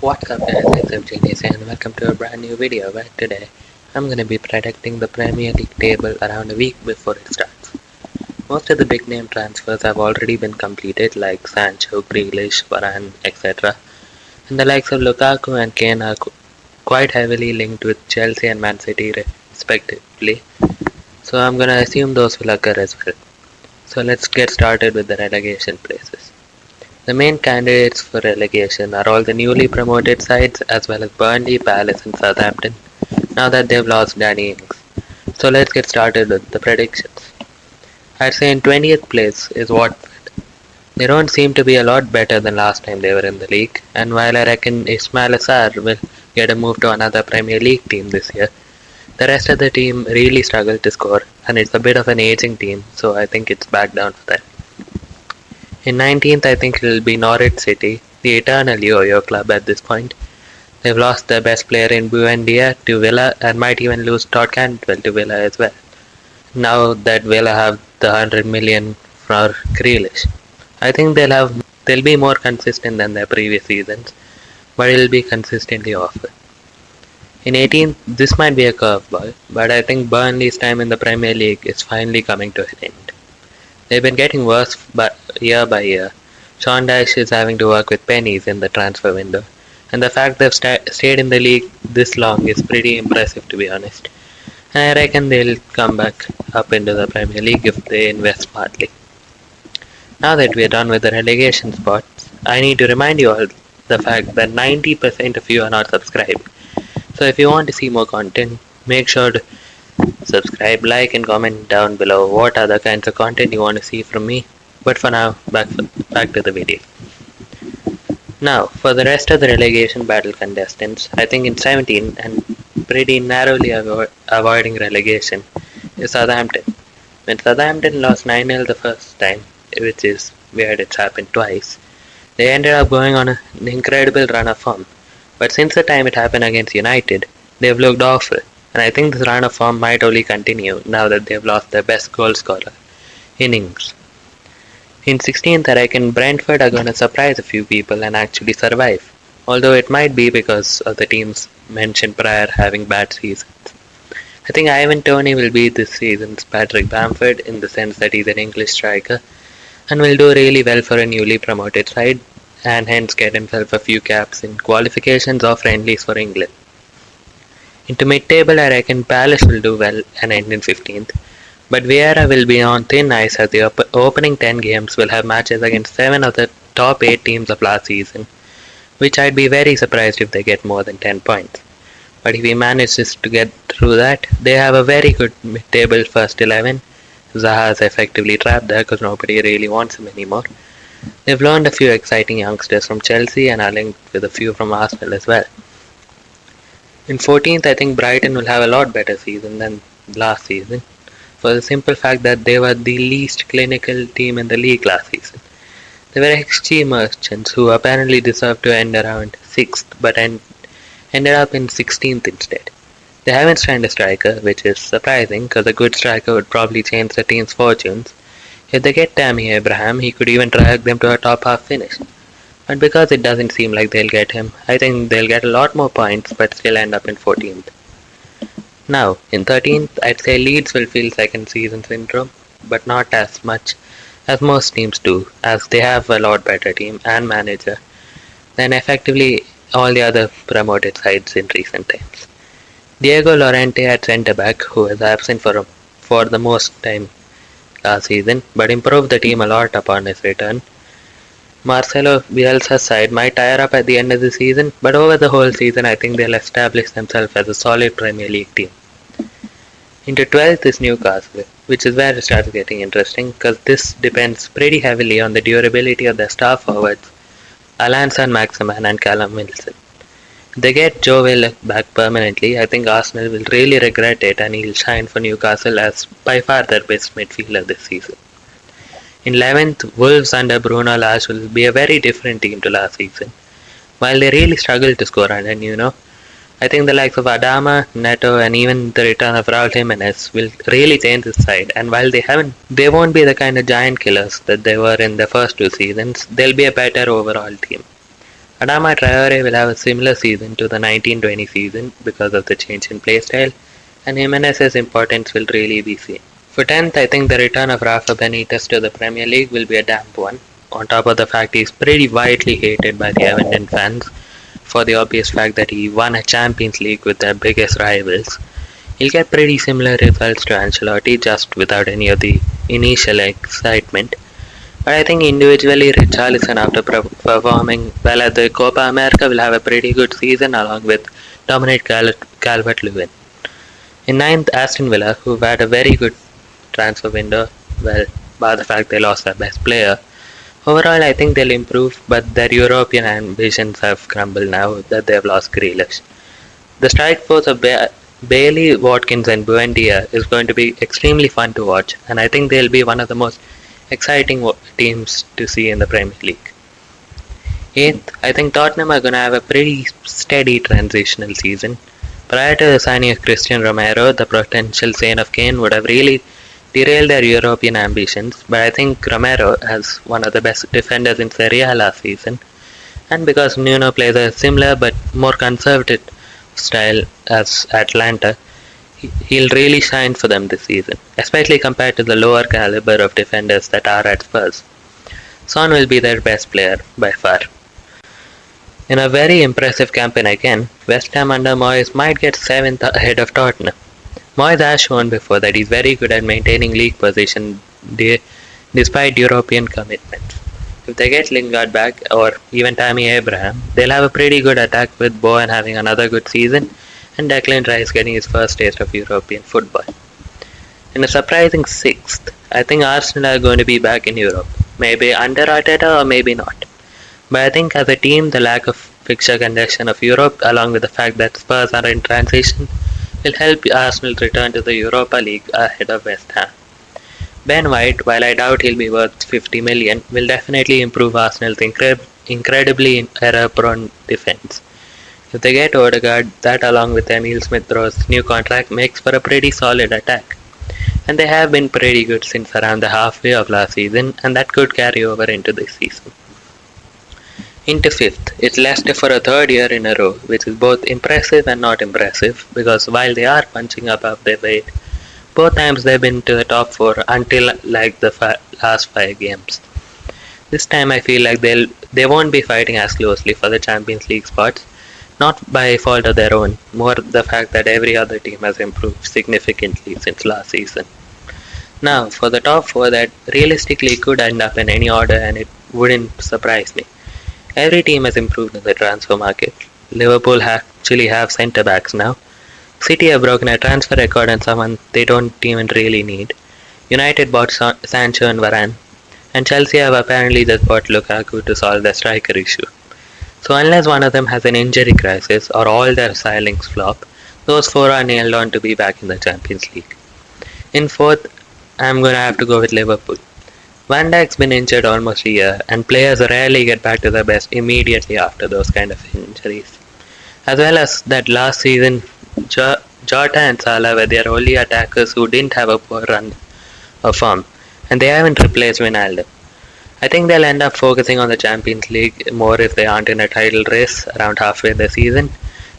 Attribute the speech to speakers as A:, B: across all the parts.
A: What's up guys, it's Genius and welcome to a brand new video where today I'm going to be predicting the Premier League table around a week before it starts. Most of the big name transfers have already been completed like Sancho, Grealish, Varane, etc. And the likes of Lukaku and Kane are quite heavily linked with Chelsea and Man City respectively. So I'm going to assume those will occur as well. So let's get started with the relegation places. The main candidates for relegation are all the newly promoted sides as well as Burnley, Palace and Southampton now that they've lost Danny Ings. So let's get started with the predictions. I'd say in 20th place is Watford. They don't seem to be a lot better than last time they were in the league and while I reckon Ismaila Sarr will get a move to another Premier League team this year, the rest of the team really struggled to score and it's a bit of an aging team so I think it's back down for them. In 19th, I think it will be Norwich City, the eternal yo-yo club at this point. They've lost their best player in Buendia to Villa and might even lose Todd Cantwell to Villa as well. Now that Villa have the 100 million for Grealish. I think they'll have they'll be more consistent than their previous seasons, but it'll be consistently awful. In 18th, this might be a curveball, but I think Burnley's time in the Premier League is finally coming to an end. They've been getting worse by, year by year. Dyche is having to work with pennies in the transfer window, and the fact they've sta- stayed in the league this long is pretty impressive to be honest. I reckon they'll come back up into the Premier League if they invest smartly. Now that we're done with the relegation spots, I need to remind you all the fact that 90% of you are not subscribed. So if you want to see more content, make sure to Subscribe, like and comment down below what other kinds of content you want to see from me. But for now, back, back to the video. Now, for the rest of the relegation battle contestants, I think in 17 and pretty narrowly avo avoiding relegation is Southampton. When Southampton lost 9-0 the first time, which is weird it's happened twice, they ended up going on an incredible run of form. But since the time it happened against United, they've looked awful and I think this run of form might only continue now that they've lost their best goal scorer, Ings. In 16th, I reckon Brentford are going to surprise a few people and actually survive, although it might be because of the teams mentioned prior having bad seasons. I think Ivan Toney will be this season's Patrick Bamford in the sense that he's an English striker and will do really well for a newly promoted side and hence get himself a few caps in qualifications or friendlies for England. Into mid-table I reckon Palace will do well and end in 15th, but Vieira will be on thin ice as the op opening 10 games will have matches against 7 of the top 8 teams of last season, which I'd be very surprised if they get more than 10 points. But if he manages to get through that, they have a very good mid-table first 11. Zaha is effectively trapped there because nobody really wants him anymore. They've learned a few exciting youngsters from Chelsea and are linked with a few from Arsenal as well. In 14th, I think Brighton will have a lot better season than last season for the simple fact that they were the least clinical team in the league last season. They were XG merchants who apparently deserved to end around 6th but end, ended up in 16th instead. They haven't signed a striker, which is surprising because a good striker would probably change the team's fortunes. If they get Tammy Abraham, he could even drag them to a top half finish. But because it doesn't seem like they'll get him, I think they'll get a lot more points but still end up in 14th. Now, in 13th, I'd say Leeds will feel second season syndrome, but not as much as most teams do, as they have a lot better team and manager than effectively all the other promoted sides in recent times. Diego Llorente at centre back, who was absent for, for the most time last season, but improved the team a lot upon his return, Marcelo Bielsa's side might tire up at the end of the season, but over the whole season I think they'll establish themselves as a solid Premier League team. Into 12th is Newcastle, which is where it starts getting interesting because this depends pretty heavily on the durability of their star forwards, Allan Saint-Maximin and Callum Wilson. They get Joe Willock back permanently, I think Arsenal will really regret it and he'll shine for Newcastle as by far their best midfielder this season. In 11th, Wolves under Bruno Lage will be a very different team to last season. While they really struggled to score under Nuno, I think the likes of Adama, Neto, and even the return of Raul Jimenez will really change the side. And while they haven't, they won't be the kind of giant killers that they were in the first two seasons. They'll be a better overall team. Adama Traore will have a similar season to the 1920 season because of the change in playstyle, and Jimenez's importance will really be seen. For 10th, I think the return of Rafa Benitez to the Premier League will be a damp one, on top of the fact he's pretty widely hated by the Everton fans for the obvious fact that he won a Champions League with their biggest rivals. He'll get pretty similar results to Ancelotti just without any of the initial excitement. But I think individually, Richarlison, after performing well at the Copa America, will have a pretty good season along with Dominic Calvert Lewin. In ninth, Aston Villa, who've had a very good transfer window, well, by the fact they lost their best player. Overall, I think they'll improve, but their European ambitions have crumbled now that they've lost Grealish. The strike force of ba- Bailey, Watkins, and Buendia is going to be extremely fun to watch, and I think they'll be one of the most exciting teams to see in the Premier League. Eighth, I think Tottenham are going to have a pretty steady transitional season. Prior to the signing of Cristian Romero, the potential Saint of Kane would have really derail their European ambitions, but I think Romero has one of the best defenders in Serie A last season, and because Nuno plays a similar but more conservative style as Atalanta, he'll really shine for them this season, especially compared to the lower caliber of defenders that are at Spurs. Son will be their best player by far. In a very impressive campaign again, West Ham under Moyes might get 7th ahead of Tottenham. Moyes has shown before that he's very good at maintaining league position de- despite European commitments. If they get Lingard back or even Tammy Abraham, they'll have a pretty good attack with Bowen having another good season and Declan Rice getting his first taste of European football. In a surprising sixth, I think Arsenal are going to be back in Europe. Maybe under Arteta or maybe not. But I think as a team, the lack of fixture congestion of Europe, along with the fact that Spurs are in transition, will help Arsenal return to the Europa League ahead of West Ham. Ben White, while I doubt he'll be worth 50 million, will definitely improve Arsenal's incre- incredibly error-prone defense. If they get Odegaard, that along with Emil Smith Rowe's new contract makes for a pretty solid attack. And they have been pretty good since around the halfway of last season, and that could carry over into this season. Into fifth, it's Leicester for a third year in a row, which is both impressive and not impressive because while they are punching above their weight, both times they've been to the top four until like the fi- last five games. This time I feel like they'll they won't be fighting as closely for the Champions League spots, not by fault of their own, more the fact that every other team has improved significantly since last season. Now, for the top four that realistically could end up in any order and it wouldn't surprise me. Every team has improved in the transfer market. Liverpool actually have centre backs now. City have broken a transfer record on someone they don't even really need. United bought Sancho and Varane, and Chelsea have apparently just bought Lukaku to solve their striker issue. So unless one of them has an injury crisis or all their signings flop, those four are nailed on to be back in the Champions League. In fourth, I'm gonna have to go with Liverpool. Van Dijk's been injured almost a year, and players rarely get back to their best immediately after those kind of injuries. As well as that last season, Jota and Salah were their only attackers who didn't have a poor run of form, and they haven't replaced Wijnaldum. I think they'll end up focusing on the Champions League more if they aren't in a title race around halfway the season.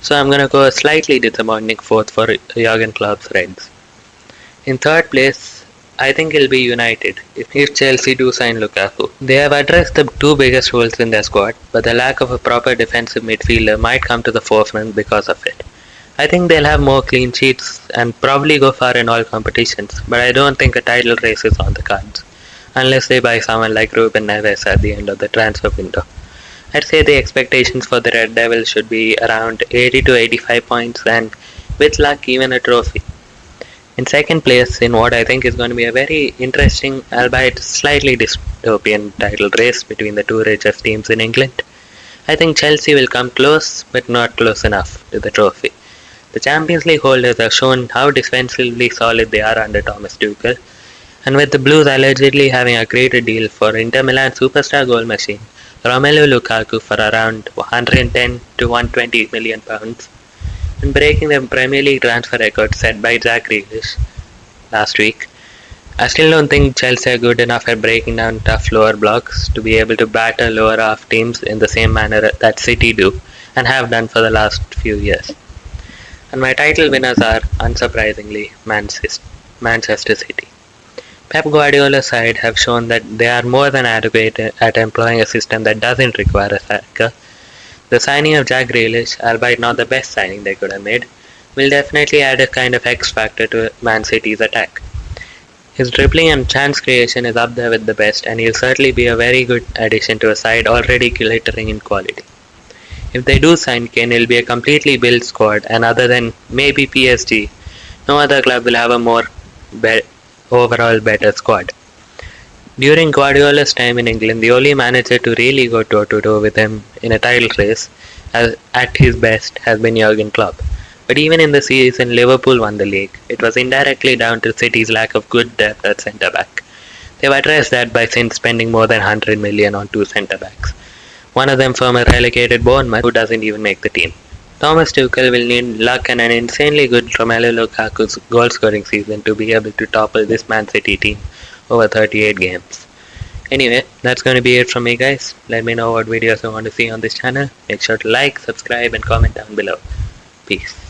A: So I'm gonna go a slightly disappointing fourth for Jurgen Klopp's Reds. In third place, I think it'll be United if, if Chelsea do sign Lukaku. They have addressed the two biggest holes in their squad, but the lack of a proper defensive midfielder might come to the forefront because of it. I think they'll have more clean sheets and probably go far in all competitions, but I don't think a title race is on the cards, unless they buy someone like Ruben Neves at the end of the transfer window. I'd say the expectations for the Red Devils should be around 80 to 85 points and with luck even a trophy in second place in what I think is going to be a very interesting, albeit slightly dystopian title race between the two richest teams in England. I think Chelsea will come close, but not close enough to the trophy. The Champions League holders have shown how defensively solid they are under Thomas Tuchel, and with the Blues allegedly having agreed a deal for Inter Milan superstar goal machine Romelu Lukaku for around 110 to 120 million pounds, and breaking the Premier League transfer record set by Jack Grealish last week. I still don't think Chelsea are good enough at breaking down tough lower blocks to be able to batter lower half teams in the same manner that City do and have done for the last few years. And my title winners are, unsurprisingly, Manchester City. Pep Guardiola's side have shown that they are more than adequate at employing a system that doesn't require a striker. The signing of Jack Grealish, albeit not the best signing they could have made, will definitely add a kind of X factor to Man City's attack. His dribbling and chance creation is up there with the best, and he'll certainly be a very good addition to a side already glittering in quality. If they do sign Kane, it'll be a completely built squad, and other than maybe PSG, no other club will have a more be- overall better squad. During Guardiola's time in England, the only manager to really go toe to toe with him in a title race uh, at his best has been Jurgen Klopp. But even in the season Liverpool won the league, it was indirectly down to City's lack of good depth at centre back. They've addressed that by since spending more than 100 million on two centre backs. One of them from a relegated Bournemouth who doesn't even make the team. Thomas Tuchel will need luck and an insanely good Romelu Lukaku's goal scoring season to be able to topple this Man City team over 38 games. Anyway, that's going to be it from me guys. Let me know what videos you want to see on this channel. Make sure to like, subscribe and comment down below. Peace.